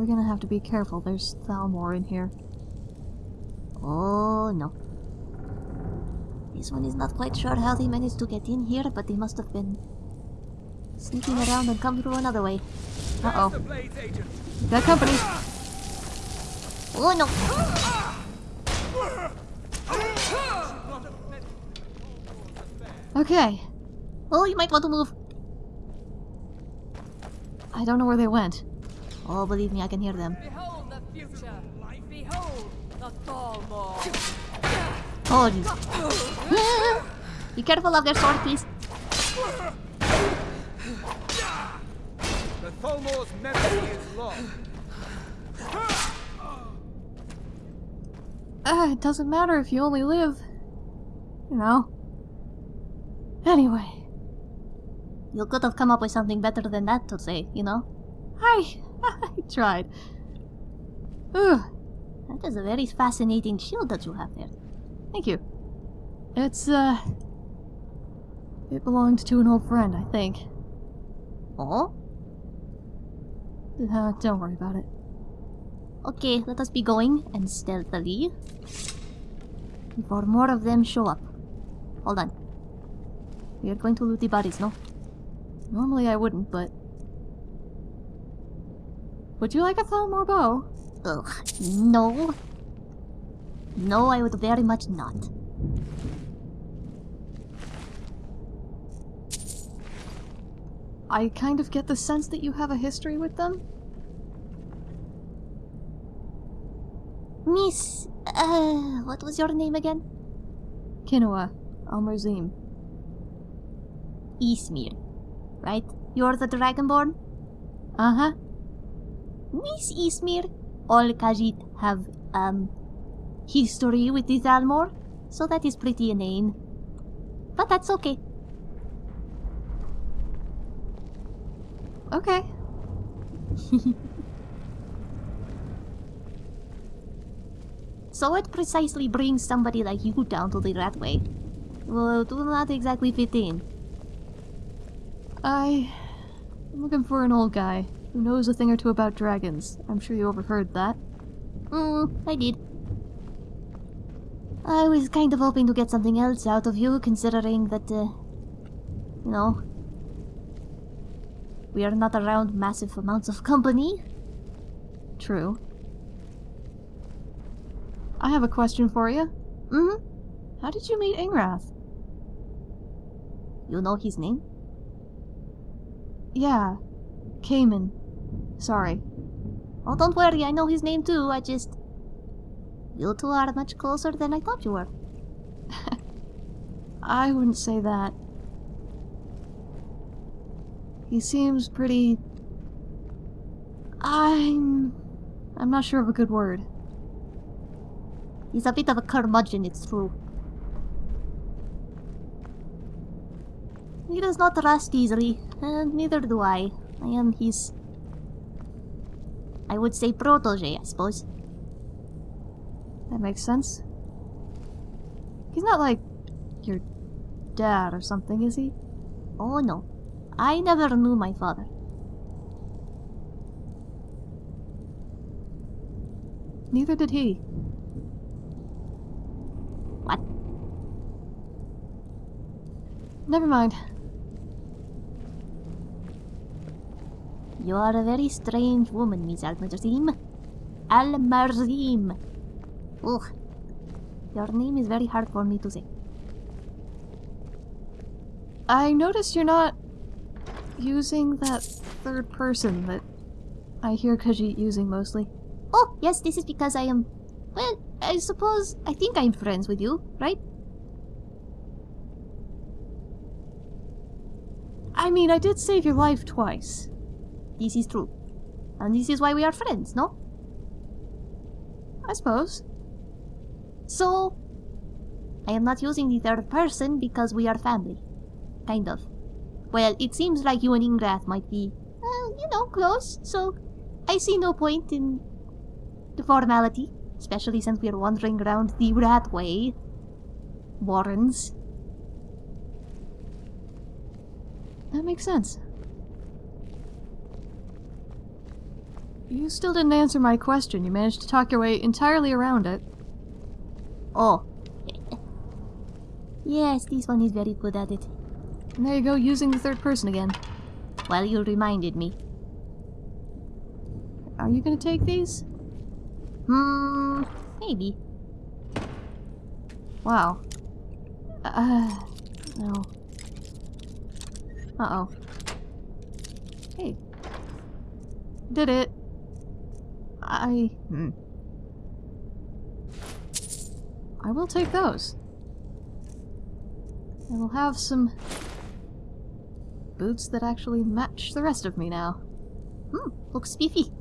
We're gonna have to be careful. There's Thalmor in here. Oh no. This one is not quite sure how they managed to get in here, but they must have been sneaking around and come through another way. Uh-oh. The Blades. Got company! Oh no! Okay. Oh, you might want to move. I don't know where they went. Oh, believe me, I can hear them. Behold the future! Behold the Thalmor! Oh, jeez. Be careful of their sword, please. The Thalmor's memory is lost. Ah, it doesn't matter if you only live. You know. Anyway. You could have come up with something better than that to say, you know? I... I tried. Ugh. That is a very fascinating shield that you have there. Thank you. It's, uh... It belonged to an old friend, I think. Oh? Uh, don't worry about it. Okay, let us be going, and stealthily. Before more of them show up. Hold on. We are going to loot the bodies, no? Normally I wouldn't, but... Would you like a Thalmor bow? Ugh, no. No, I would very much not. I kind of get the sense that you have a history with them. Miss... Uh, what was your name again? Kinoa. Almerzim. Ismir. Right? You're the Dragonborn? Uh-huh. Miss Ismir, all Khajiit have, um, history with the Thalmor, so that is pretty inane. But that's okay. Okay. So what precisely brings somebody like you down to the Ratway? Well, do not exactly fit in. I... I'm looking for an old guy knows a thing or two about dragons. I'm sure you overheard that. Hmm, I did. I was kind of hoping to get something else out of you, considering that, uh, you know, we are not around massive amounts of company. True. I have a question for you. Mm-hmm. How did you meet Ingrath? You know his name? Yeah. Cayman. Sorry. Oh, don't worry, I know his name too, I just... You two are much closer than I thought you were. I wouldn't say that. He seems pretty... I'm... I'm not sure of a good word. He's a bit of a curmudgeon, it's true. He does not rust easily, and neither do I. I am his... I would say protege, I suppose. That makes sense. He's not like your dad or something, is he? Oh no, I never knew my father. Neither did he. What? Never mind. You are a very strange woman, Miss Almarzim. Almarzim. Ugh. Your name is very hard for me to say. I notice you're not using that third person that I hear Khajiit using mostly. Oh, yes, this is because I am... Well, I suppose... I think I'm friends with you, right? I mean, I did save your life twice. This is true. And this is why we are friends, no? I suppose. So... I am not using the third person because we are family. Kind of. Well, it seems like you and Ingrath might be, uh, you know, close, so I see no point in the formality, especially since we are wandering around the Ratway. Warrens. That makes sense. You still didn't answer my question. You managed to talk your way entirely around it. Oh. yes, this one is very good at it. And there you go, using the third person again. Well, you reminded me. Are you gonna take these? Hmm, maybe. Wow. Uh, no. Uh-oh. Hey. Did it. I... Hmm. I will take those. I will have some boots that actually match the rest of me now. Hmm, looks spiffy.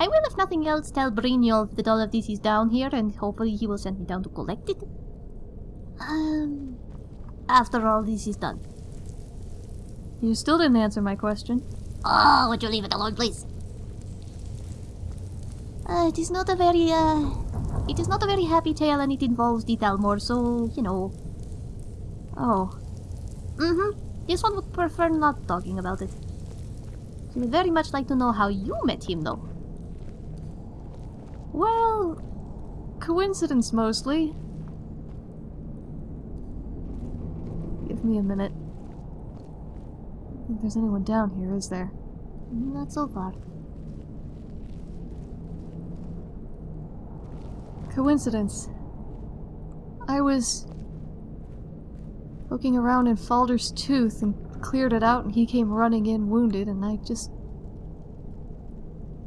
I will, if nothing else, tell Brynjolf that all of this is down here, and hopefully he will send me down to collect it. Um, after all this is done. You still didn't answer my question. Oh, would you leave it alone, please? Uh, it is not a very, uh... It is not a very happy tale, and it involves the Thalmor, so, you know. Oh, Mm-hmm. This one would prefer not talking about it. She would very much like to know how you met him, though. well... Coincidence mostly. Give me a minute. I think there's anyone down here, is there? Not so far. Coincidence. I was poking around in Faldar's Tooth and cleared it out and he came running in wounded and I just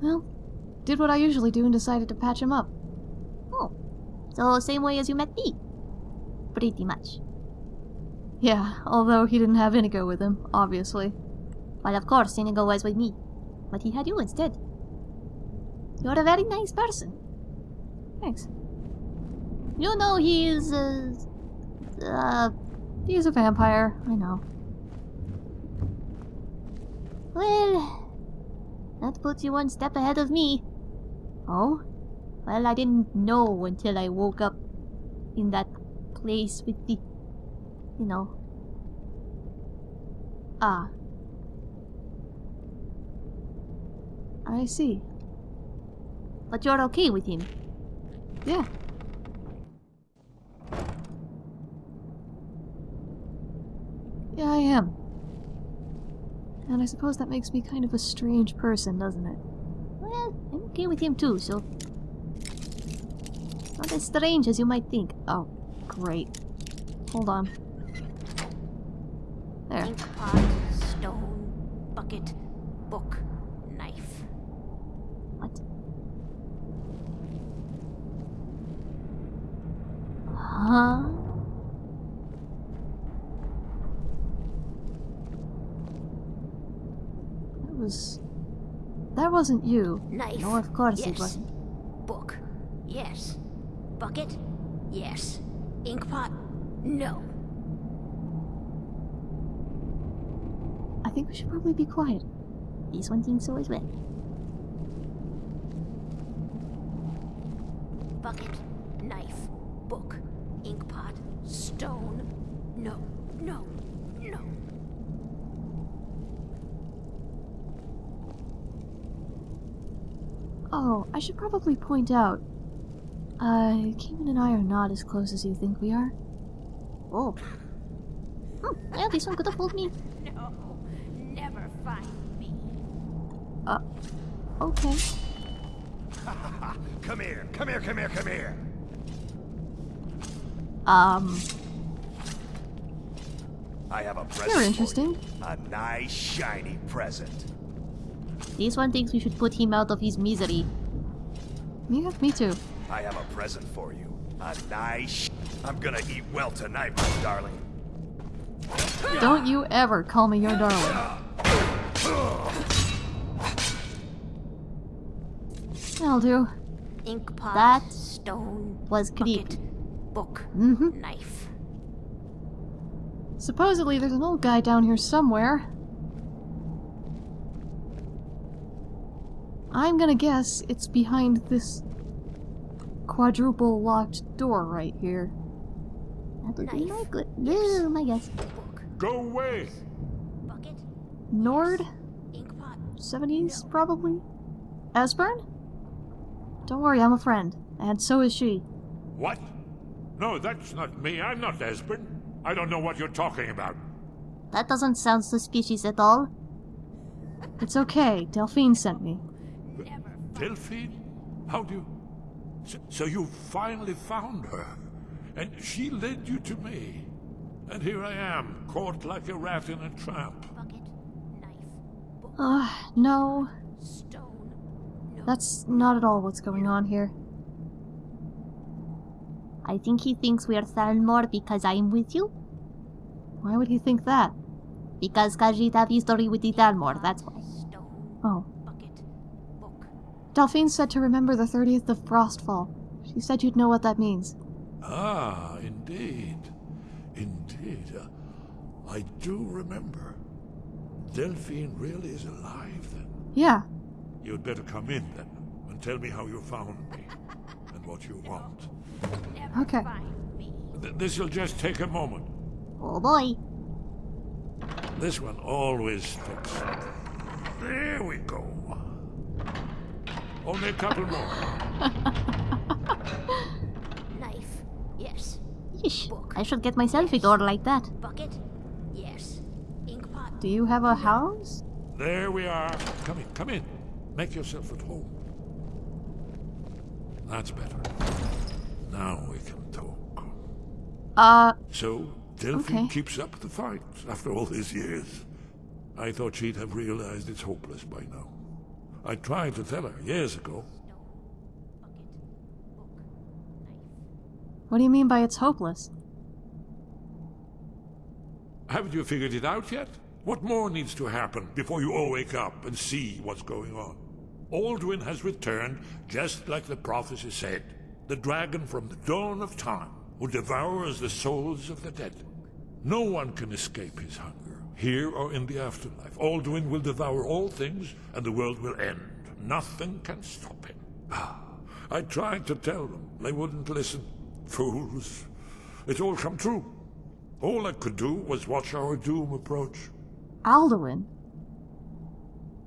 well, did what I usually do and decided to patch him up. Oh. So, same way as you met me. Pretty much. Yeah, although he didn't have Inigo with him, obviously. Well, of course, Inigo was with me. But he had you instead. You're a very nice person. Thanks. You know he is, uh... Uh... He's a vampire, I know. Well... That puts you one step ahead of me. Oh? Well, I didn't know until I woke up in that place with the... You know. Ah. I see. But you're okay with him. Yeah. Yeah, I am. And I suppose that makes me kind of a strange person, doesn't it? Well, I'm okay with him too, so... Not as strange as you might think. Oh, great. Hold on. There. Ink pot, stone, bucket, book, knife. What? Huh? That was... That wasn't you. Knife. No, of course yes. it wasn't. Book. Yes. Bucket. Yes. Inkpot. No. I think we should probably be quiet. One thinks so as well. Bucket. Knife. Book. inkpot. Stone. No. No. No. Oh, I should probably point out. Uh, Keenan and I are not as close as you think we are. Oh. Hmm, well, this one could have fooled me. No. Never find me. Uh, okay. Come here, come here, come here, come here. Um, I have a present. you're for interesting. you. A nice, shiny present. This one thinks we should put him out of his misery. Yeah, me too. I have a present for you. A nice. I'm gonna eat well tonight, my darling. Don't you ever call me your darling. I'll do. Ink pot. That stone. was Bucket. creepy. Book. Mm-hmm. Knife. Supposedly there's an old guy down here somewhere. I'm gonna guess it's behind this quadruple locked door right here. That would be Knife. my good. No, my guess. Go away! Bucket. Nord? Ink pot. 70s, probably? Esbern? Don't worry, I'm a friend. And so is she. What? No, that's not me. I'm not Esbern. I don't know what you're talking about. That doesn't sound suspicious at all. It's okay, Delphine sent me. Delphine? How do you... So, so you finally found her, and she led you to me. And here I am, caught like a rat in a trap. Bucket, knife, Uh, no. stone. No. That's not at all what's going on here. I think he thinks we're Thalmor because I'm with you. Why would he think that? Because Khajiit have history with the Thalmor, that's why. Stone, Oh. bucket, book. Delphine said to remember the 30th of Frostfall. She said you'd know what that means. Ah, indeed. Indeed. Uh, I do remember. Delphine really is alive, then. Yeah. You'd better come in, then, and tell me how you found me, and what you want. Okay. Th- this'll just take a moment. Oh boy. This one always sticks. There we go. Only a couple more. Knife. Yes. Yeesh. Book. I should get myself a door like that. Bucket. Yes. Ink pot. Do you have a house? There we are. Come in, come in. Make yourself at home. That's better. Now we can talk. Uh, So, Delphine Okay. keeps up the fight after all these years. I thought she'd have realized it's hopeless by now. I tried to tell her years ago. what do you mean by it's hopeless? Haven't you figured it out yet? What more needs to happen before you all wake up and see what's going on? Alduin has returned just like the prophecy said. The dragon from the dawn of time who devours the souls of the dead. No one can escape his hunger, here or in the afterlife. Alduin will devour all things and the world will end. Nothing can stop him. Ah, I tried to tell them. They wouldn't listen. Fools. It's all come true. All I could do was watch our doom approach. Alduin?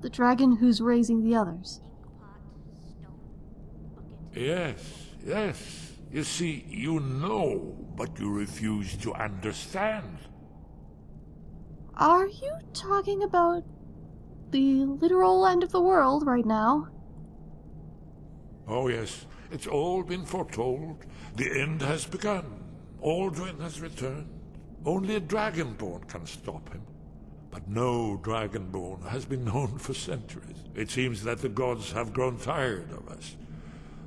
The dragon who's raising the others. Yes, yes. You see, you know, but you refuse to understand. Are you talking about the literal end of the world right now? Oh, yes, it's all been foretold. The end has begun. Alduin has returned. Only a dragonborn can stop him. But no dragonborn has been known for centuries. It seems that the gods have grown tired of us.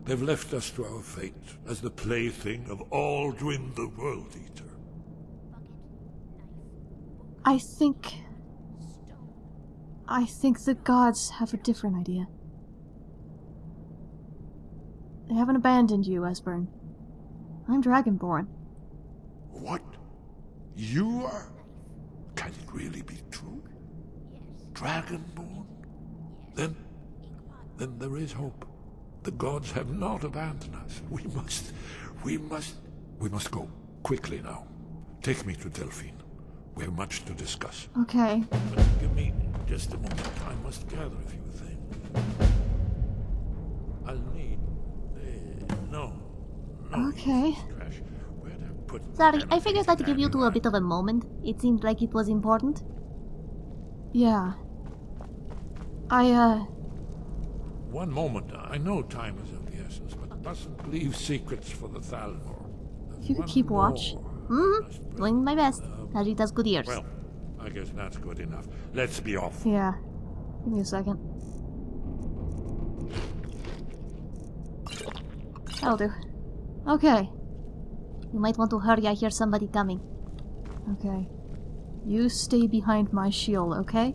They've left us to our fate as the plaything of Alduin the World Eater. I think. I think the gods have a different idea. They haven't abandoned you, Esbern. I'm Dragonborn. What? You are? Can it really be true? Dragonborn? Then, then there is hope. The gods have not abandoned us. We must, we must, we must go quickly now. Take me to Delphine. We have much to discuss. Okay. But give me just a moment. I must gather a few things. I'll need. Uh, no. No. Okay. Trash. Where'd I put Sorry, I figured I'd give you two a bit of a moment. It seemed like it was important. Yeah. I, uh. One moment. I know time is of the essence, but mustn't leave secrets for the Thalmor. There's You could keep watch. Mm-hmm. Doing my best. Khajiit has good ears. Well, I guess that's good enough. Let's be off. Yeah. Give me a second. That'll do. Okay. You might want to hurry, I hear somebody coming. Okay. You stay behind my shield, okay?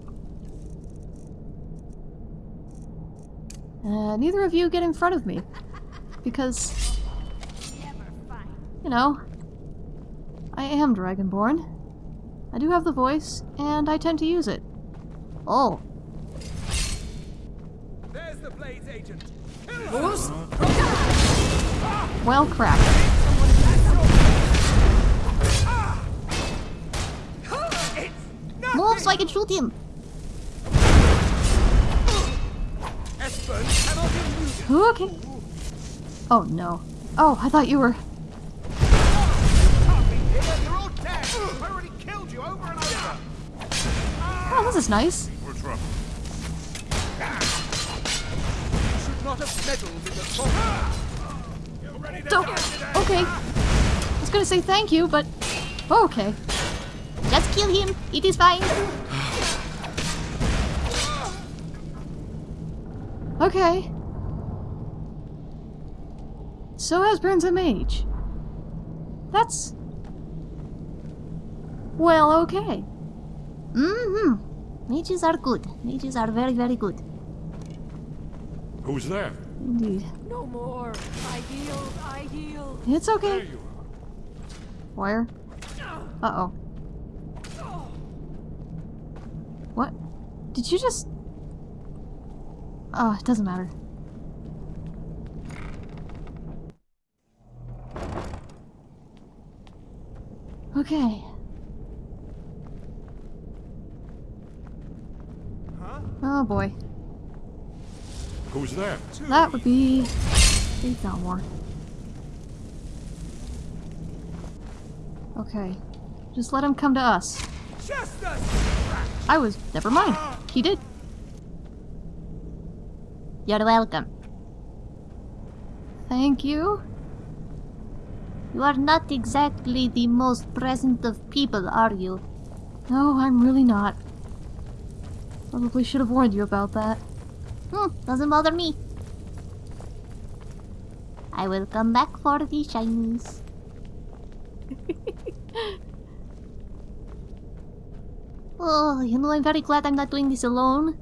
Uh, neither of you get in front of me. Because, you know, I am Dragonborn. I do have the voice, and I tend to use it. Oh, There's the Blades agent. Well, crap. move so I can shoot him! Okay. Oh no. Oh, I thought you were. This is nice. Today? Okay. I was gonna say thank you, but. Okay. Just kill him. It is fine. Okay. So Esbern's a mage. That's. Well, okay. Mm-hmm. Mages are good. Mages are very, very good. Who's there? Indeed. No more. I healed. I healed. It's There okay. you are. Wire. Uh oh. What? Did you just. Oh, it doesn't matter. Okay. Oh boy. Who's there? That would be. Faith Elmore. Okay. Just let him come to us. I was. Never mind. He did. You're welcome. Thank you. You are not exactly the most present of people, are you? No, I'm really not. Probably should have warned you about that. Hmm, doesn't bother me. I will come back for the shinies. oh, you know, I'm very glad I'm not doing this alone.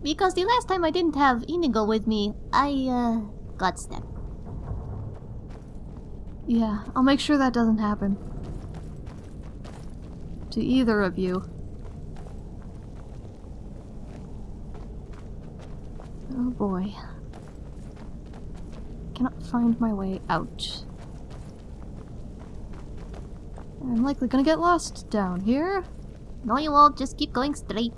Because the last time I didn't have Inigo with me, I, uh, got stabbed. Yeah, I'll make sure that doesn't happen. To either of you. Oh boy. Cannot find my way out. I'm likely gonna get lost down here. No, you won't. Just keep going straight.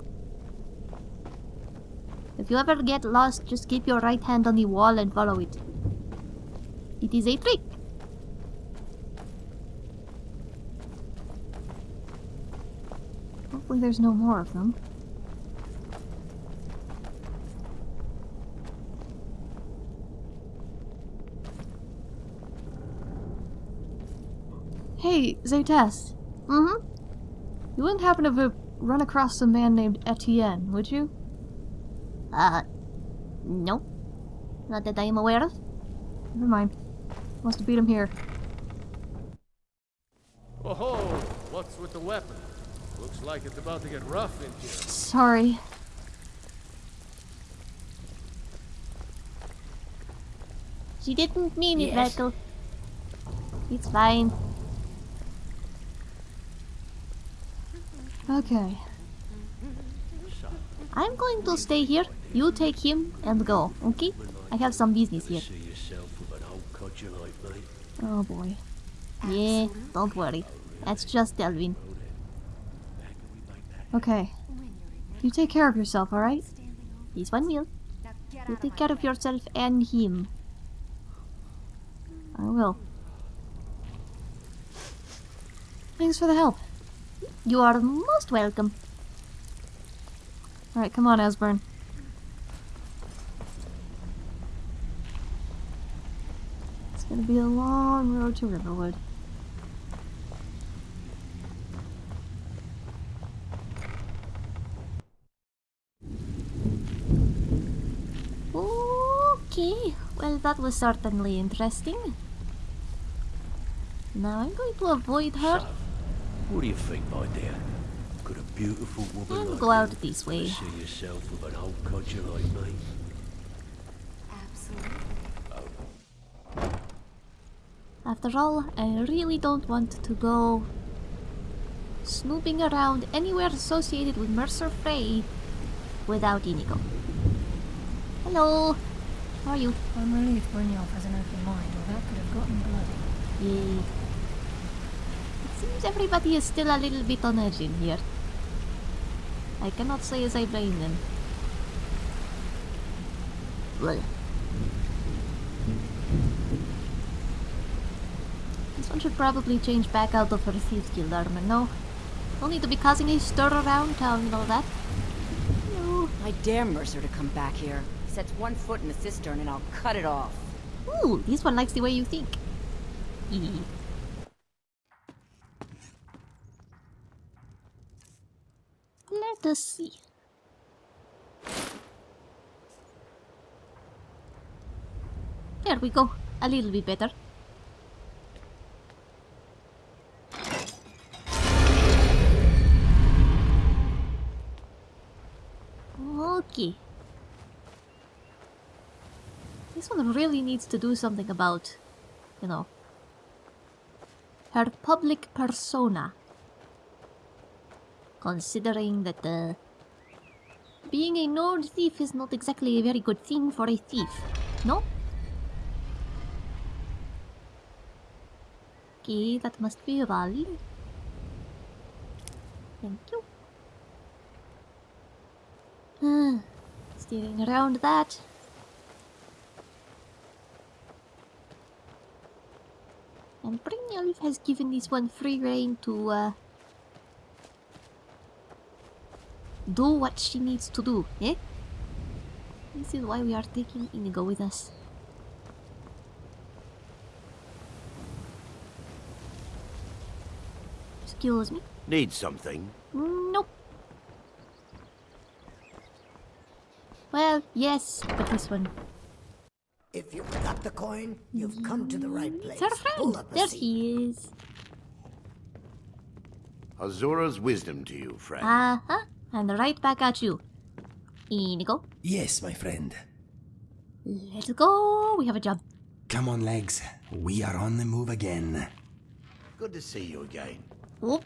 If you ever get lost, just keep your right hand on the wall and follow it. It is a trick. Hopefully there's no more of them. Hey, Zaytest. Mm-hmm. You wouldn't happen to have run across a man named Etienne, would you? Uh, no. Not that I am aware of. Never mind. Must have beat him here. Oh, ho! what's with the weapon? Looks like it's about to get rough in here. Sorry. She didn't mean it, Yes. Gretel. It's fine. Okay. I'm going to stay here. You take him and go, okay? I have some business here. See yourself with an old codger. Oh boy. Yeah, don't worry. That's just Delvin. Okay. You take care of yourself, alright? He's one will. You take care of yourself and him. I will. Thanks for the help. You are most welcome. Alright, come on, Esbern. It's gonna be a long road to Riverwood. Okay, well that was certainly interesting. Now I'm going to avoid her What do you think, my dear? Could a beautiful woman and like go out you this way. see yourself with an old codger like me? After all, I really don't want to go snooping around anywhere associated with Mercer Frey without Inigo. Hello, how are you? I'm relieved Brynjolf has an open mind, or that could have gotten bloody. Yay. It seems everybody is still a little bit on edge in here. I cannot say as I blame them. Well. This one should probably change back out of her Thieves Guild armor, no? No need to be causing a stir around town and all that. No. I dare Mercer to come back here. Sets one foot in the cistern and I'll cut it off. Ooh, this one likes the way you think. Hee. Let us see. There we go. A little bit better. Okay. This one really needs to do something about, you know, her public persona. Considering that uh, being a Nord thief is not exactly a very good thing for a thief, no? Okay, that must be Vald. Thank you. Uh, steering around that. And Brynjolf has given this one free reign to uh, do what she needs to do, eh? This is why we are taking Inigo with us. Excuse me? Need something? Nope. Well, yes, but this one. If you've got the coin, you've come to the right place. It's our Pull friend. up a There seat. he is. Azura's wisdom to you, friend. Uh-huh. And right back at you. Inigo. Yes, my friend. Let's go. We have a job. Come on, legs. We are on the move again. Good to see you again. Oh.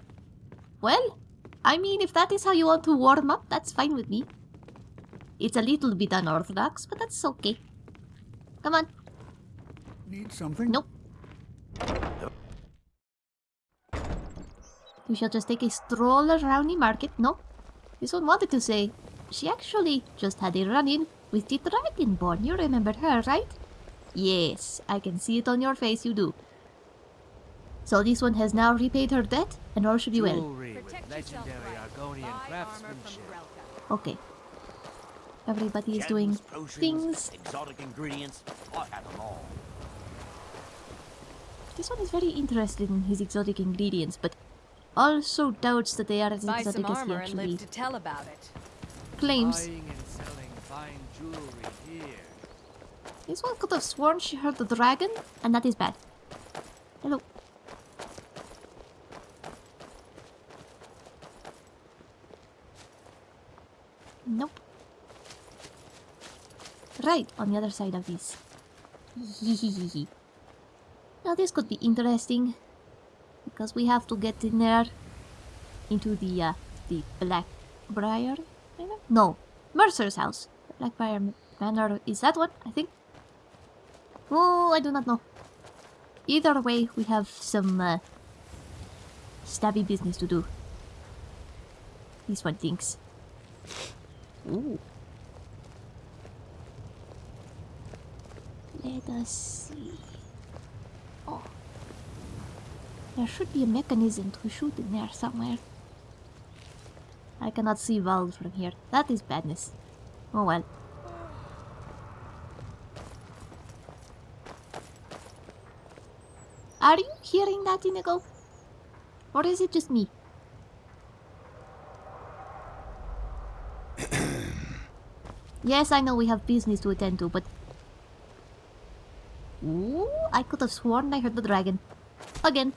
Well, I mean, if that is how you want to warm up, that's fine with me. It's a little bit unorthodox, but that's okay. Come on. Need something? Nope. We shall just take a stroll around the market. No. This one wanted to say she actually just had a run-in with the Dragonborn. You remember her, right? Yes, I can see it on your face, you do. So this one has now repaid her debt, and all should be well. Jewelry with legendary Argonian craftsmanship. Okay. Everybody is doing things. exotic ingredients. I have them all. This one is very interested in his exotic ingredients, but also doubts that they are as Buy exotic as he armor and actually live to tell about it. claims. Buying and selling fine jewelry here. This one could have sworn she heard the dragon, and that is bad. Hello. Nope. Right, on the other side of this. now this could be interesting. Because we have to get in there. Into the, uh, the Blackbriar? Manor? No, Mercer's house. Blackbriar Manor is that one, I think. Oh, I do not know. Either way, we have some uh, stabby business to do. This one thinks. Ooh. Let us see. Oh. There should be a mechanism to shoot in there somewhere. I cannot see valves from here. That is badness. Oh well. Are you hearing that, Inigo? Or is it just me? yes, I know we have business to attend to, but... Ooh, I could have sworn I heard the dragon. Again.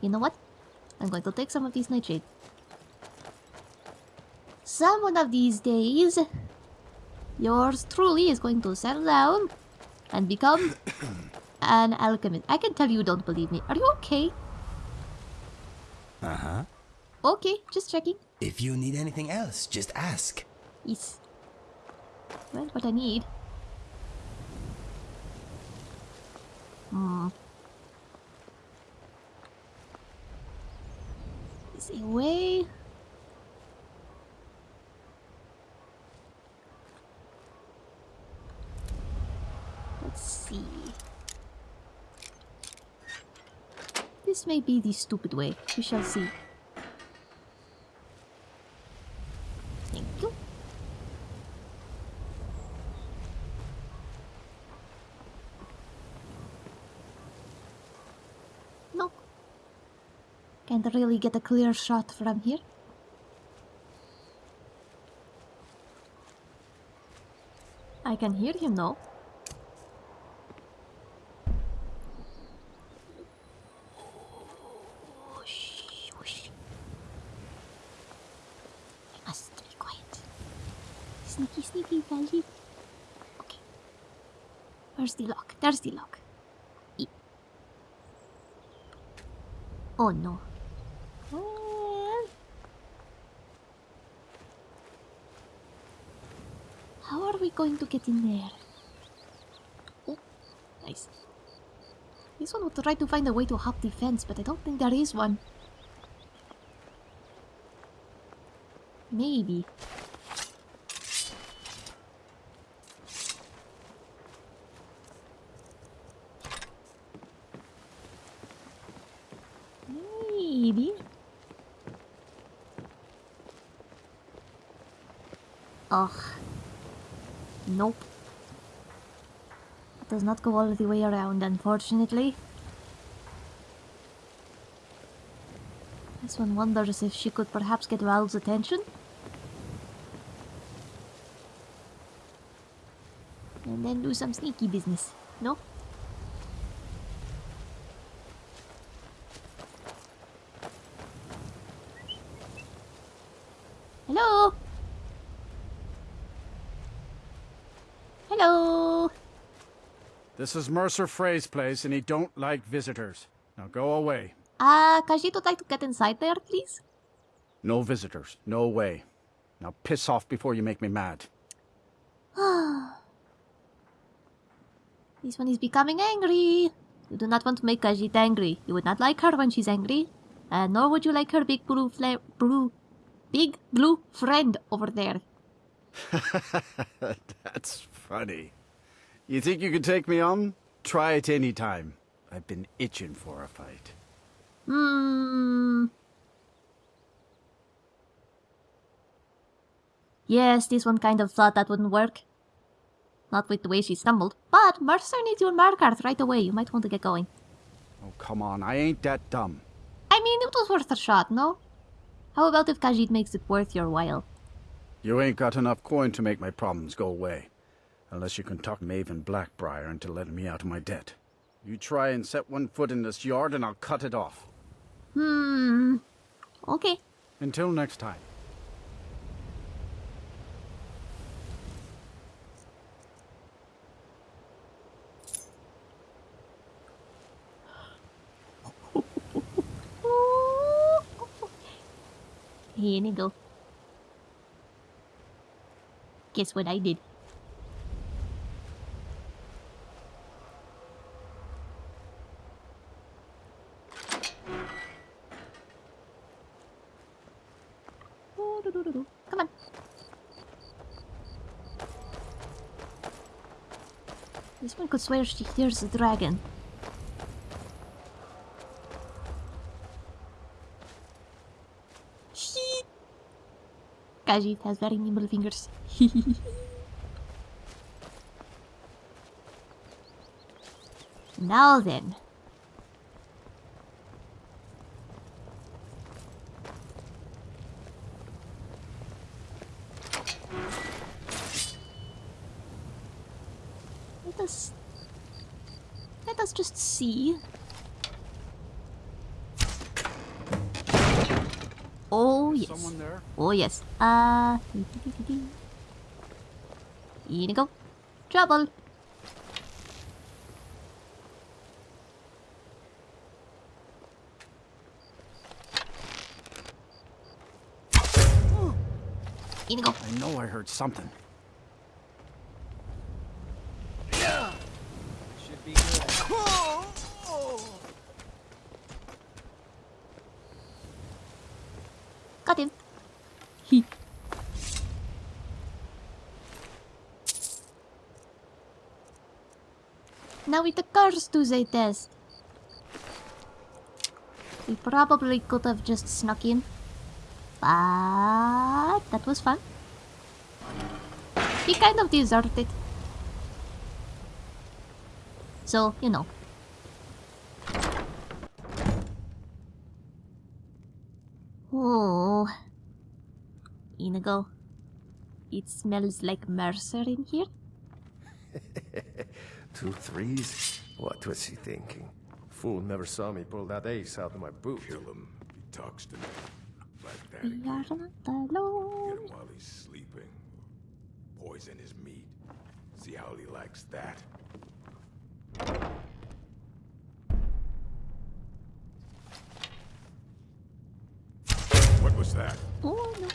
You know what? I'm going to take some of these nightshade. Some one of these days, yours truly is going to settle down and become an alchemist. I can tell you don't believe me. Are you okay? Uh huh. Okay, just checking. If you need anything else, just ask. Yes. Well, what I need. Hmm. this away. Let's see. This may be the stupid way. We shall see. Thank you. Can't really get a clear shot from here. I can hear him. I must be quiet. Sneaky, sneaky, Belly. Okay. Where's the lock? There's the lock. E oh no. Well, How are we going to get in there? Oh, nice. This one would try to find a way to hop the fence, but I don't think there is one. Maybe. Ugh. Nope. It does not go all the way around, unfortunately. This one wonders if she could perhaps get Vald's attention. And then do some sneaky business, no? Hello? Hello? This is Mercer Frey's place, and he don't like visitors. Now go away. Uh, Khajiit would like to get inside there, please? No visitors. No way. Now piss off before you make me mad. this one is becoming angry. You do not want to make Khajiit angry. You would not like her when she's angry. And nor would you like her big blue fla- blue, big blue friend over there. That's funny. You think you can take me on? Try it any time. I've been itching for a fight. Hmm. Yes, this one kind of thought that wouldn't work. Not with the way she stumbled. But Mercer needs your Markarth right away. You might want to get going. Oh, come on. I ain't that dumb. I mean, it was worth a shot, no? How about if Khajiit makes it worth your while? You ain't got enough coin to make my problems go away. Unless you can talk Maven Blackbriar into letting me out of my debt. You try and set one foot in this yard and I'll cut it off. Hmm. Okay. Until next time. Here you go. Guess what I did? Come on. This one could swear she hears a dragon. Khajiit has very nimble fingers. now then. Let us... Let us just see. Oh, yes. Someone there? Oh, yes. Uh... Here you go. Trouble. You go. I know I heard something. Should be good. Got him. He. Now with the test. We probably could have just snuck in. But that was fun. He kind of deserved it. So, you know. Oh. Inigo. It smells like Mercer in here. Two threes? What was he thinking? Fool never saw me pull that ace out of my boot. Kill him. He talks to me. Like We that. are not alone. Get him while he's sleeping. Poison his meat. See how he likes that. What was that? Oh no.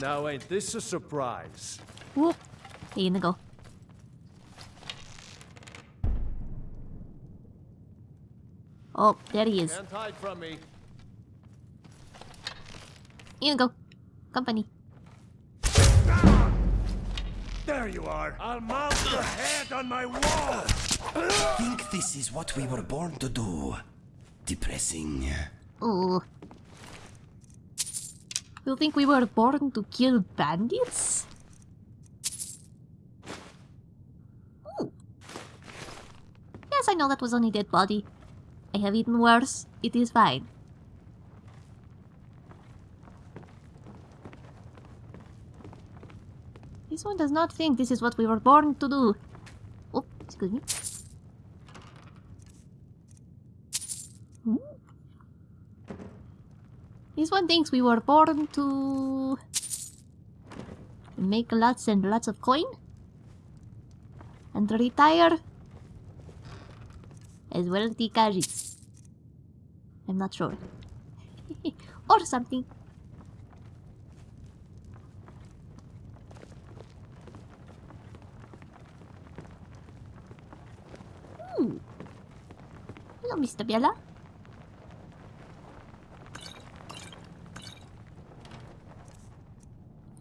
Now ain't this a surprise? Whoop. Hey, go. Oh, there he is. Can't hide from me. Inigo. Company. There you are. I'll mount your head on my wall. Think this is what we were born to do. Depressing. Oh. You think we were born to kill bandits? Ooh. Yes, I know that was only dead body. I have eaten worse. It is fine. This one does not think this is what we were born to do. Oh, excuse me. This one thinks we were born to make lots and lots of coin and retire as wealthy Kajis. I'm not sure. or something. Hmm. Hello, Mr. Biela.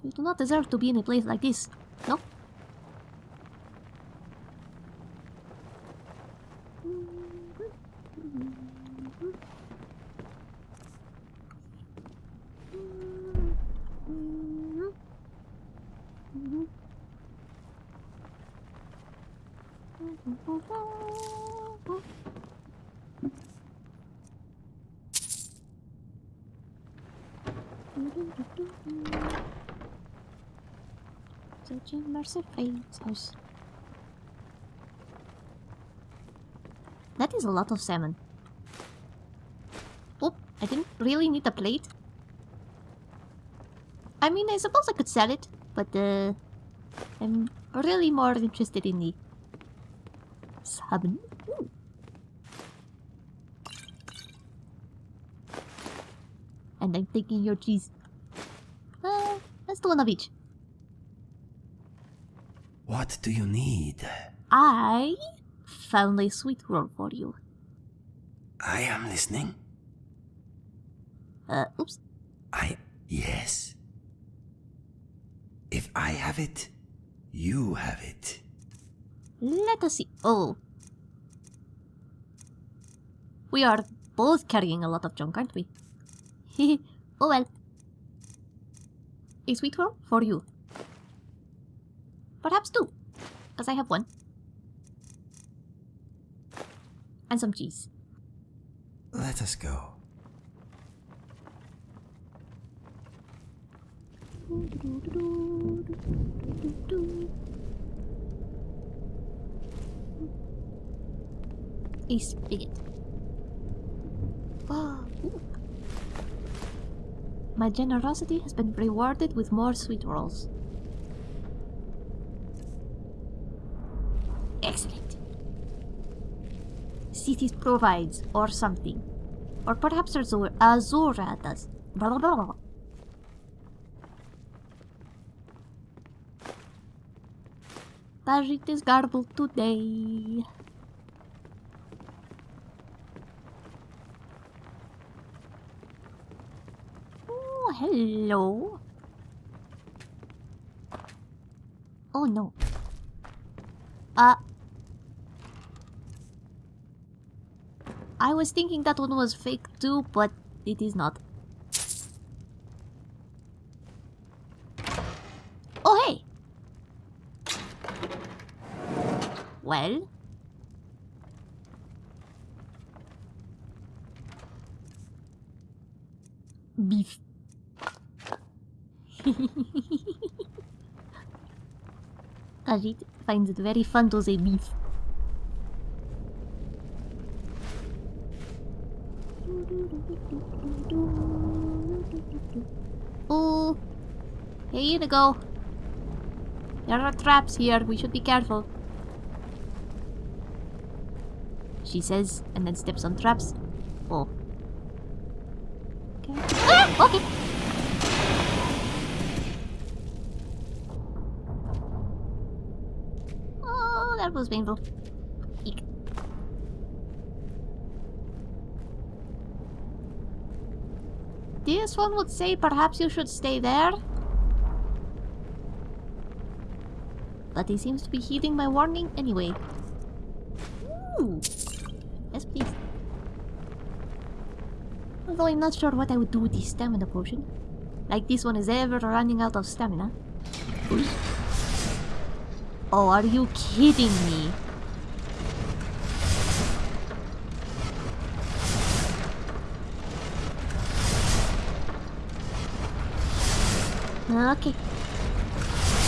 You do not deserve to be in a place like this, no? Searching Mercer Frey's house. That is a lot of salmon. Oh, I didn't really need a plate. I mean, I suppose I could sell it, but uh, I'm really more interested in the salmon. Ooh. And I'm taking your cheese. Uh, let's do one of each. What do you need? I found a sweet roll for you. I am listening. Uh, oops. I. Yes. If I have it, you have it. Let us see. Oh. We are both carrying a lot of junk, aren't we? oh well. A sweet roll for you. Perhaps two, because I have one. And some cheese. Let us go. A spigot. My generosity has been rewarded with more sweet rolls. Provides, or something. Or perhaps Azura, Azura does. Blah, blah, blah, blah. Is garbled today. Oh, hello. Oh no. Uh. I was thinking that one was fake too, but it is not. Oh hey! Well? Beef. Ajit finds it very fun to say beef. Oh, here you go. There are traps here. We should be careful. She says, and then steps on traps. Oh. Okay. Ah! Okay. Oh, that was painful. This one would say perhaps you should stay there. But he seems to be heeding my warning anyway. Ooh. Yes, please. Although I'm not sure what I would do with the stamina potion. Like this one is ever running out of stamina. Oh, are you kidding me? Okay.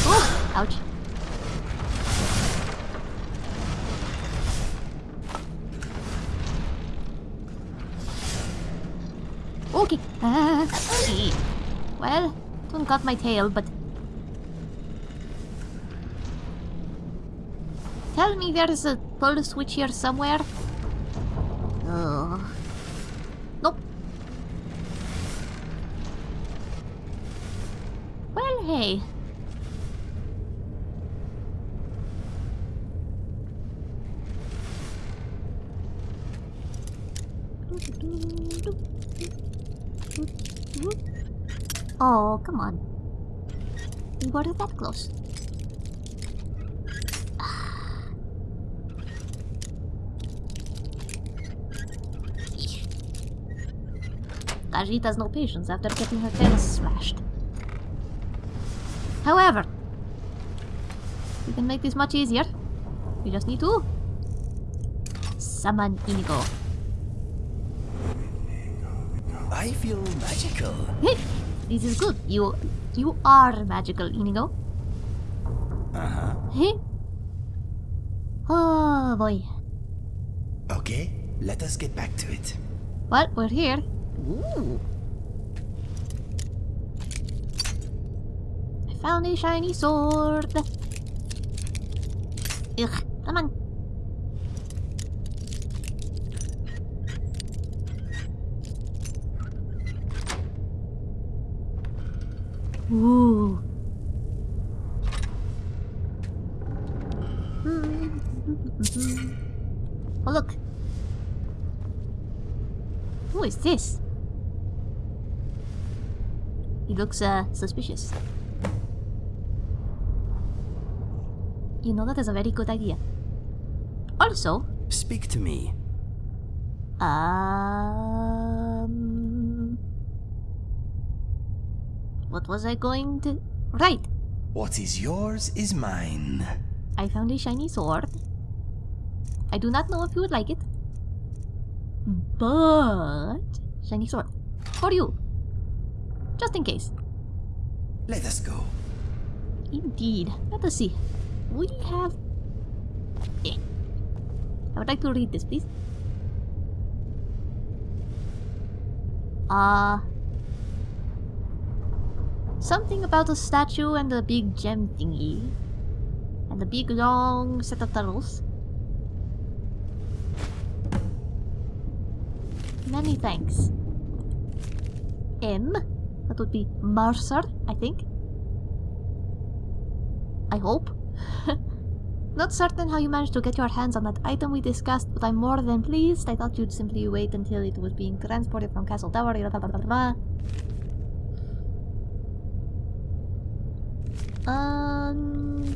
Oh, ouch. Okay. Okay. Well, don't cut my tail, but... Tell me there's a pull switch here somewhere. Ugh. Nope. Well, hey. Oh, come on. We weren't that close. Khajiit has no patience after getting her tail slashed. However, we can make this much easier. We just need to summon Inigo. I feel magical. this is good. You you are magical, Inigo. Uh-huh. Hey. Oh boy. Okay, let us get back to it. Well, we're here. Ooh. I found a shiny sword. Ugh, come on. Ooh. Oh look. Who is this? He looks uh suspicious. You know that is a very good idea. Also, Speak to me. um What was I going to Right. What is yours is mine. I found a shiny sword. I do not know if you would like it. But shiny sword. For you. Just in case. Let us go. Indeed. Let us see. We have eh. I would like to read this, please. Uh something about a statue and a big gem thingy. And a big long set of tunnels. Many thanks. M? That would be Mercer, I think. I hope. Not certain how you managed to get your hands on that item we discussed, but I'm more than pleased. I thought you'd simply wait until it was being transported from Castle Tower. Blah, blah, blah, Um,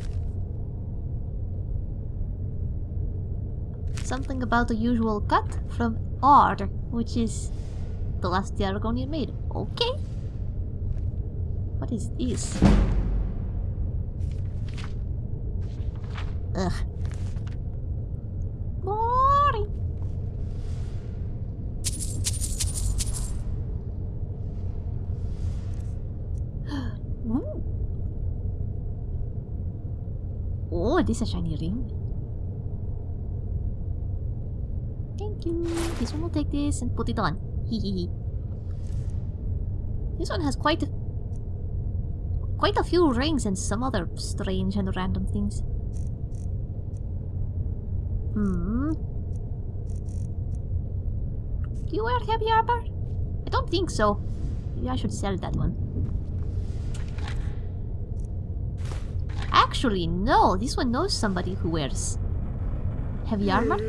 something about the usual cut from R, which is the last Diargonian made. Okay. What is this? Ugh. Boring. Oh, this is a shiny ring. Thank you. This one will take this and put it on. Hehehe. this one has quite a quite a few rings and some other strange and random things. Hmm. Do you wear heavy armor? I don't think so. Maybe I should sell that one. Actually, no. This one knows somebody who wears heavy armor.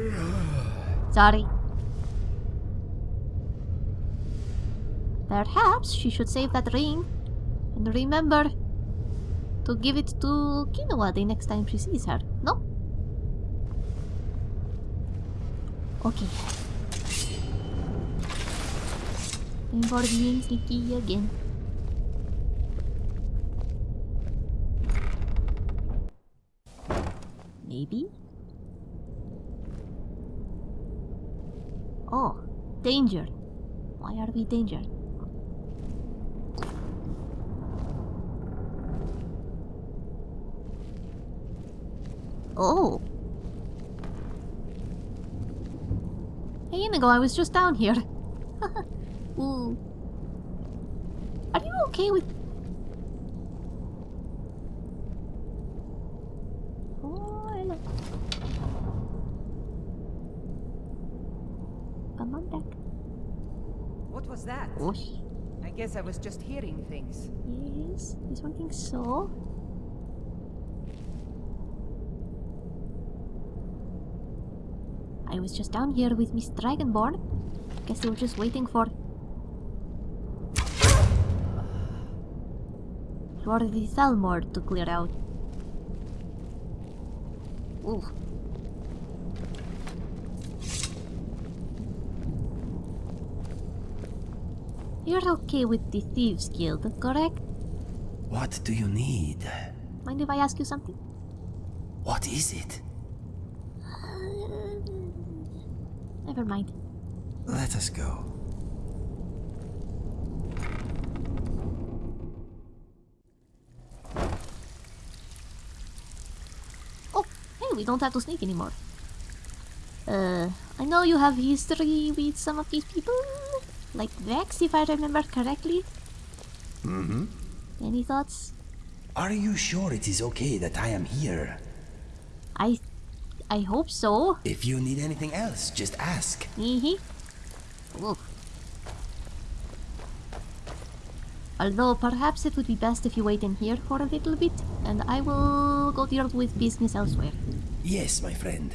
Sorry. Perhaps she should save that ring and remember to give it to Kinoa the next time she sees her. No? Okay. Time for being sneaky again. Maybe? Oh, danger. Why are we danger? Oh. Hey Inigo, I was just down here. Ooh. Hmm. Are you okay with... Oh, hello. Come on back. What was that? Osh. I guess I was just hearing things. Yes, this one thinks so. I was just down here with Miss Dragonborn. Guess they were just waiting for... For the Thalmor to clear out. Ooh. You're okay with the Thieves Guild, correct? What do you need? Mind if I ask you something? What is it? Never mind. Let us go. Oh, hey, we don't have to sneak anymore. Uh, I know you have history with some of these people. Like Vex, if I remember correctly. Mm-hmm. Any thoughts? Are you sure it is okay that I am here? I... I hope so. If you need anything else, just ask. Mm-hmm. Ooh. Although perhaps it would be best if you wait in here for a little bit, and I will go deal with business elsewhere. Yes, my friend.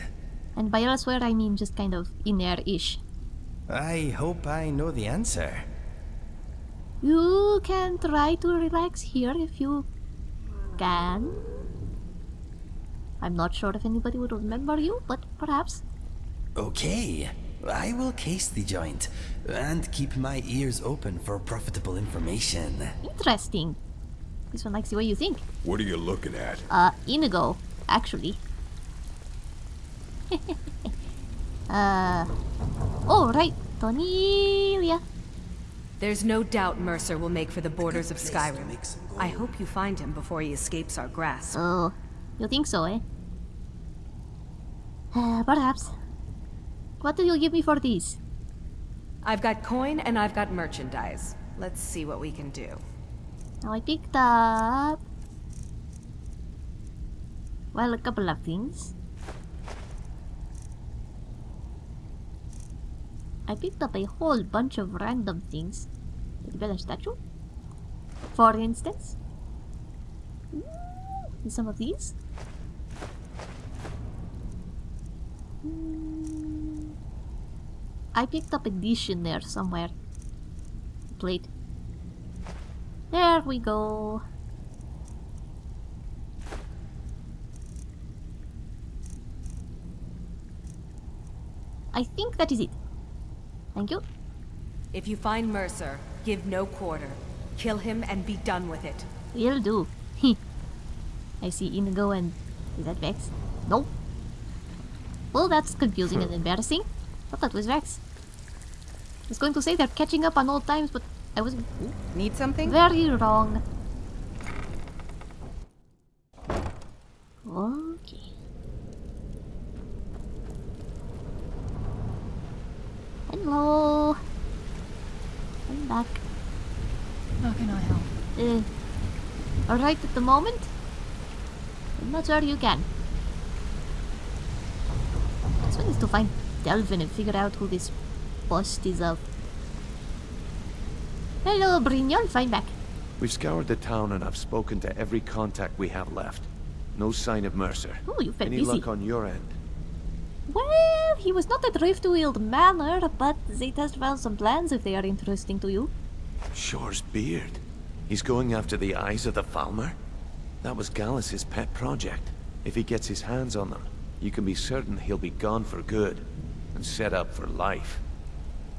And by elsewhere I mean just kind of in there-ish. I hope I know the answer. You can try to relax here if you can. I'm not sure if anybody would remember you, but perhaps. Okay, I will case the joint and keep my ears open for profitable information. Interesting. This one likes the way you think. What are you looking at? Uh, Inigo, actually. uh. Oh, right. Tonilia. There's no doubt Mercer will make for the borders of Skyrim. I hope you find him before he escapes our grasp. Oh, you think so, eh? Uh, perhaps. What do you give me for these? I've got coin and I've got merchandise. Let's see what we can do. Now I picked up... Well, a couple of things. I picked up a whole bunch of random things. The Bella statue. For instance. Some of these. Mm. Hmm. I picked up a dish in there somewhere. Plate. There we go. I think that is it. Thank you. If you find Mercer, give no quarter. Kill him and be done with it. Will do. I see Inigo and... Is that Vex? Nope. Well, that's confusing and embarrassing. thought that was Vex. I was going to say they're catching up on old times, but I was... Need something? Very wrong. Okay. Hello. I'm back. How can I help? Uh, alright at the moment? I'm not sure you can. This one is to find Delvin and figure out who this bust is of. Hello, Brynjolf, find back. We've scoured the town and I've spoken to every contact we have left. No sign of Mercer. Oh, you've been Any busy. luck on your end? Well, he was not at Riftweald Manor, but Zeta's found some plans if they are interesting to you. Shor's beard. He's going after the eyes of the Falmer? That was Gallus's pet project. If he gets his hands on them, you can be certain he'll be gone for good and set up for life.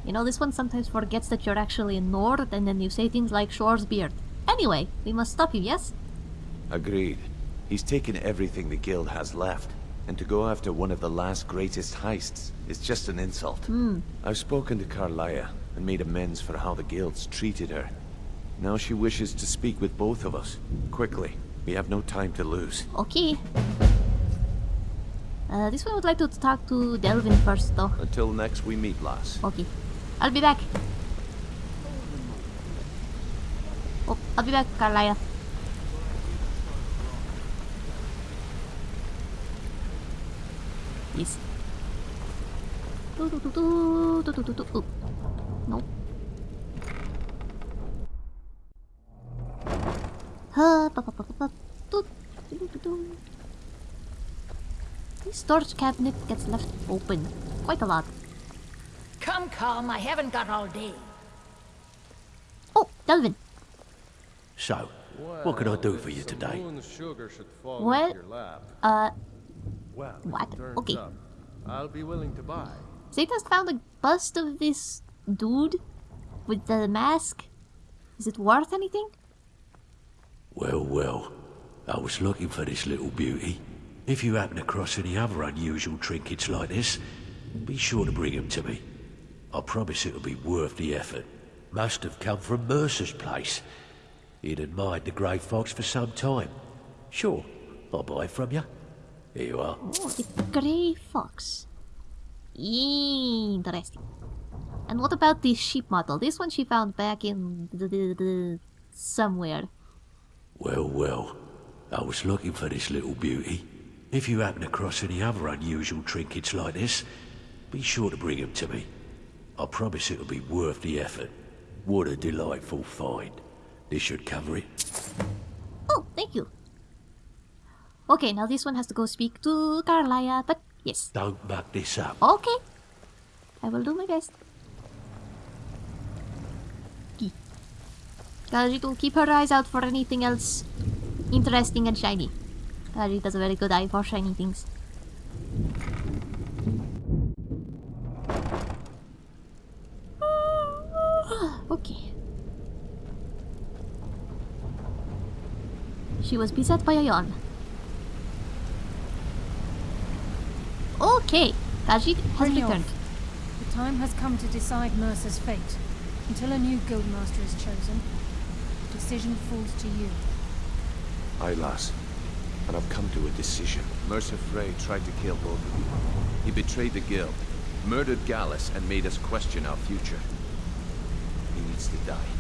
You know, this one sometimes forgets that you're actually in Nord, and then you say things like Shor's beard. Anyway, we must stop you, yes? Agreed. He's taken everything the guild has left, and to go after one of the last greatest heists is just an insult. Hmm. I've spoken to Karliah and made amends for how the guilds treated her. Now she wishes to speak with both of us. Quickly. We have no time to lose. Okay. Uh, this one would like to talk to Delvin first, though. Until next we meet, lass. Okay. I'll be back. Oh, I'll be back, Karliah. Yes. Do, do, do, do, do, do, do, do. Oh. No. Ba. Do, do, do, do, do. This storage cabinet gets left open quite a lot. Come, come, I haven't got all day. Oh, Delvin. So, what can I do for you today? Sugar should fall Well, your lap. uh, Well, what? Okay. up, I'll be willing to buy. Zeta's found a bust of this dude with the mask. Is it worth anything? Well, well, I was looking for this little beauty. If you happen across any other unusual trinkets like this, be sure to bring them to me. I promise it'll be worth the effort. Must have come from Mercer's place. He'd admired the grey fox for some time. Sure, I'll buy it from you. Here you are. Oh, the grey fox. Interesting. And what about the sheep model? This one she found back in somewhere. Well, well, I was looking for this little beauty. If you happen across any other unusual trinkets like this, be sure to bring them to me. I promise it'll be worth the effort. What a delightful find. This should cover it. Oh, thank you. Okay, now this one has to go speak to Karliah, but yes. Don't muck this up. Okay. I will do my best. Khajiit will keep her eyes out for anything else interesting and shiny. Khajiit has a very good eye for shiny things. okay. She was beset by a yawn. Okay, Khajiit has Brynjolf, returned. The time has come to decide Mercer's fate. Until a new guildmaster is chosen, the decision falls to you. Aye, lass. And I've come to a decision. Mercer Frey tried to kill both of you. He betrayed the guild, murdered Gallus, and made us question our future. He needs to die.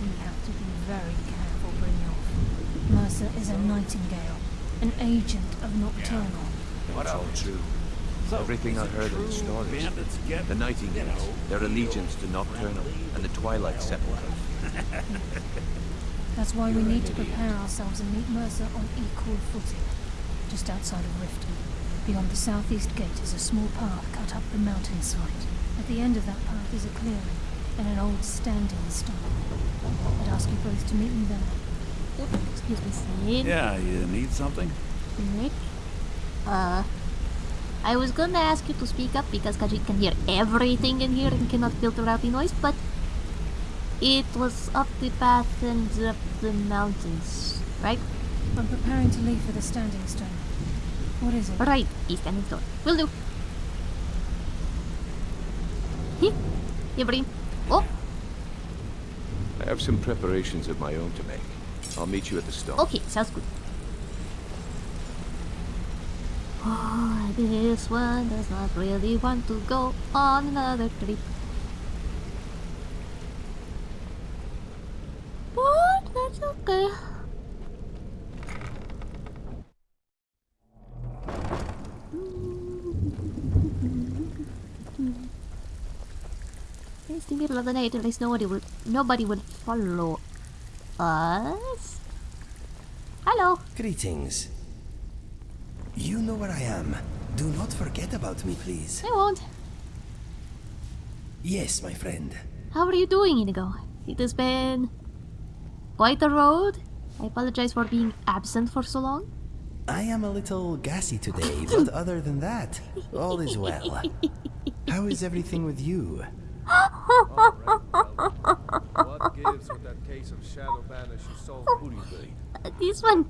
We have to be very careful, Brynjolf. Mercer is a nightingale, an agent of Nocturnal. It's all true. Everything I heard in the stories. The Nightingales, their allegiance to Nocturnal, and the Twilight Sepulchre. That's why we need to prepare ourselves and meet Mercer on equal footing, just outside of Riften. Beyond the southeast gate is a small path cut up the mountainside. At the end of that path is a clearing and an old standing stone. I'd ask you both to meet me there. Excuse me, Sid. Yeah, you need something? Nick? Uh, I was gonna ask you to speak up because Khajiit can hear everything in here and cannot filter out the noise, but it was up the path and up the mountains, right? I'm preparing to leave for the Standing Stone. What is it? Right, East Standing Stone. Will do. Here, Ibrahim. Oh, I have some preparations of my own to make. I'll meet you at the stone. okay, sounds good. Oh, this one does not really want to go on another trip. But that's okay. It's the middle of the night, at least nobody will nobody would follow us. Hello. Greetings. You know where I am. Do not forget about me, please. I won't. Yes, my friend. How are you doing, Inigo? It has been quite a road. I apologize for being absent for so long. I am a little gassy today, but other than that, all is well. How is everything with you? What gives with that case of Shadowbanish you sold Booty Bait? This one,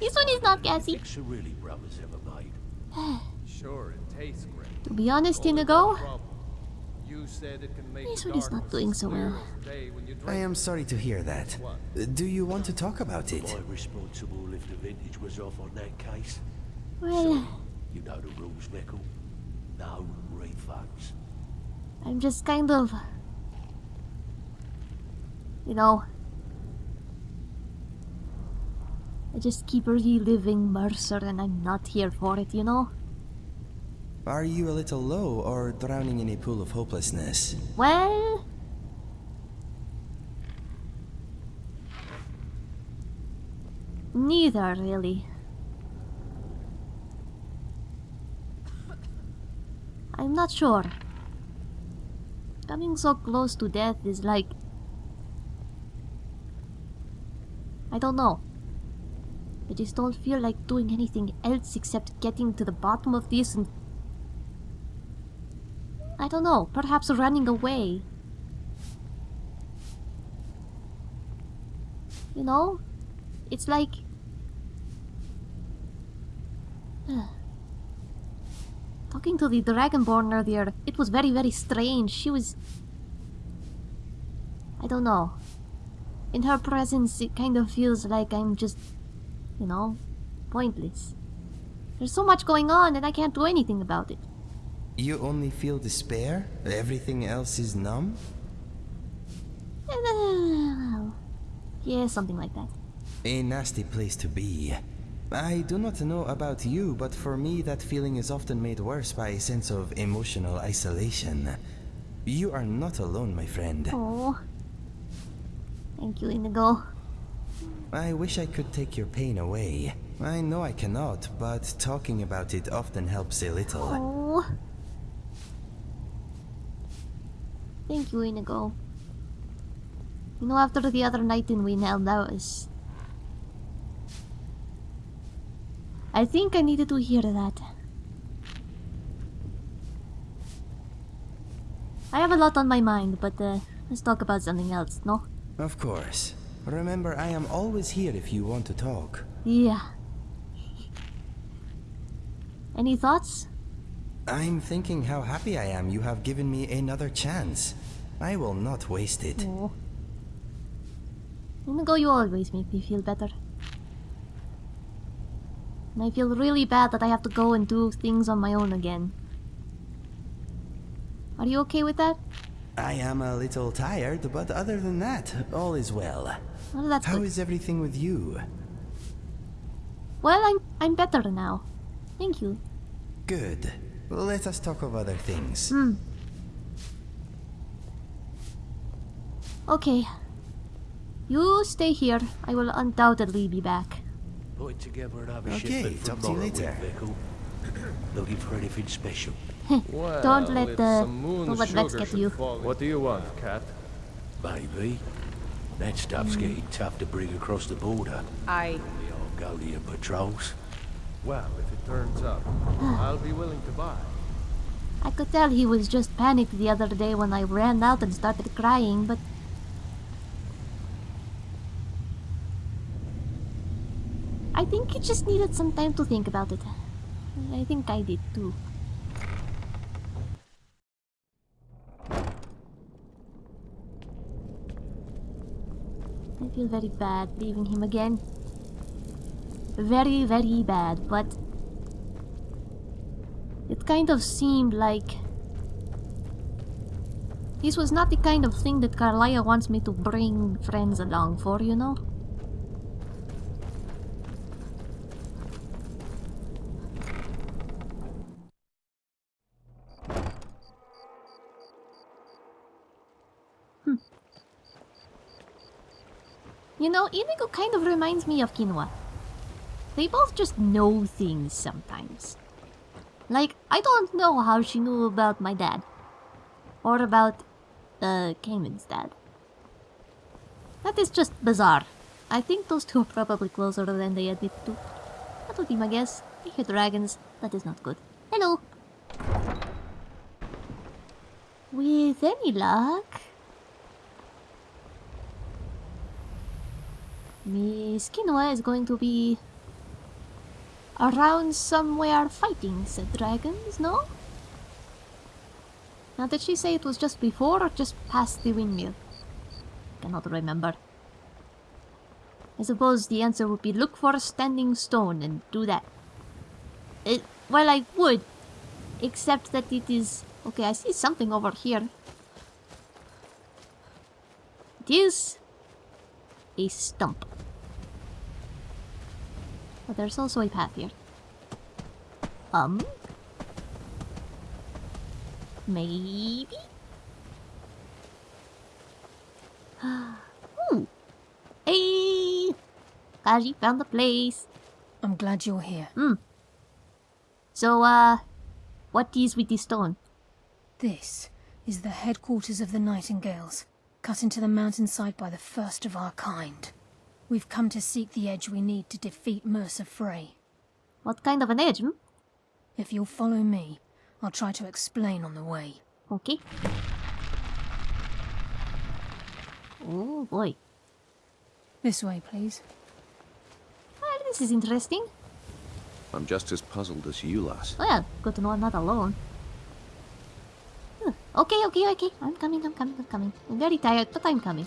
this one is not gassy. really brothers ever made. Sure, it tastes great. to be honest, Only Inigo, one problem. You said it can make this one is not doing so well. as day when you I am sorry to hear that. Do you want to talk about it? Am I responsible if the vintage was off on that case? Well, You know the rules, Mickle. No refunds. I'm just kind of, you know, I just keep reliving Mercer and I'm not here for it, you know? Are you a little low or drowning in a pool of hopelessness? Well, neither really. I'm not sure. Coming so close to death is like. I don't know. I just don't feel like doing anything else except getting to the bottom of this and. I don't know, perhaps running away. You know? It's like. Talking to the Dragonborn earlier, it was very, very strange. She was. I don't know. In her presence, it kind of feels like I'm just. You know? Pointless. There's so much going on and I can't do anything about it. You only feel despair? Everything else is numb? Eh, yeah, something like that. A nasty place to be. I do not know about you, but for me that feeling is often made worse by a sense of emotional isolation. You are not alone, my friend. Oh. Thank you, Inigo. I wish I could take your pain away. I know I cannot, but talking about it often helps a little. Oh. Thank you, Inigo. You know, after the other night in Winell, that was... I think I needed to hear that. I have a lot on my mind, but uh, let's talk about something else, no? Of course. Remember, I am always here if you want to talk. Yeah. Any thoughts? I'm thinking how happy I am you have given me another chance. I will not waste it. Oh. Inigo, you always make me feel better. And I feel really bad that I have to go and do things on my own again. Are you okay with that? I am a little tired, but other than that, all is well. Well, that's How good. is everything with you? Well, I'm I'm better now. Thank you. Good. Let us talk of other things. Hmm. Okay. You stay here. I will undoubtedly be back. Put it together and have a Okay, shipment from to you Morrowind, later. Mickle. Looking for anything special? don't let the some moon don't let Vex sugar get you. What do you want, cat? Maybe. That stuff's Hmm. getting tough to bring across the border. I... The Argonian patrols. Well, if it turns up, I'll be willing to buy. I could tell he was just panicked the other day when I ran out and started crying, but... I think you just needed some time to think about it. I think I did too. I feel very bad leaving him again. Very, very bad, but... It kind of seemed like... This was not the kind of thing that Karliah wants me to bring friends along for, you know? You know, Inigo kind of reminds me of Quinoa. They both just know things sometimes. Like, I don't know how she knew about my dad. Or about, uh, Cayman's dad. That is just bizarre. I think those two are probably closer than they admit to. That would be my guess. I hear dragons. That is not good. Hello! With any luck... Miss Quinoa is going to be around somewhere fighting said dragons, no? Now did she say it was just before or just past the windmill? Cannot remember. I suppose the answer would be look for a standing stone and do that. It, well, I would. Except that it is... Okay, I see something over here. It is... A stump. But there's also a path here. Um? Maybe? hmm. Hey! Kaji found the place. I'm glad you're here. Hmm. So, uh, what is with this stone? This is the headquarters of the Nightingales, cut into the mountainside by the first of our kind. We've come to seek the edge we need to defeat Mercer Frey. What kind of an edge, hmm? If you'll follow me, I'll try to explain on the way. Okay. Oh boy. This way, please. Well, this is interesting. I'm just as puzzled as you, lass. Well, good to know I'm not alone. Hmm. Okay, okay, okay. I'm coming, I'm coming, I'm coming. I'm very tired, but I'm coming.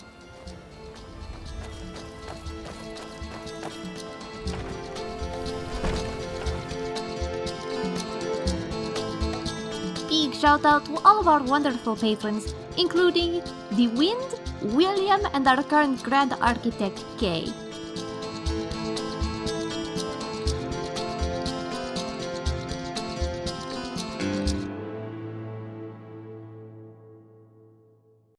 big shout out to all of our wonderful patrons, including The Wind, William, and our current Grand Architect, Kay.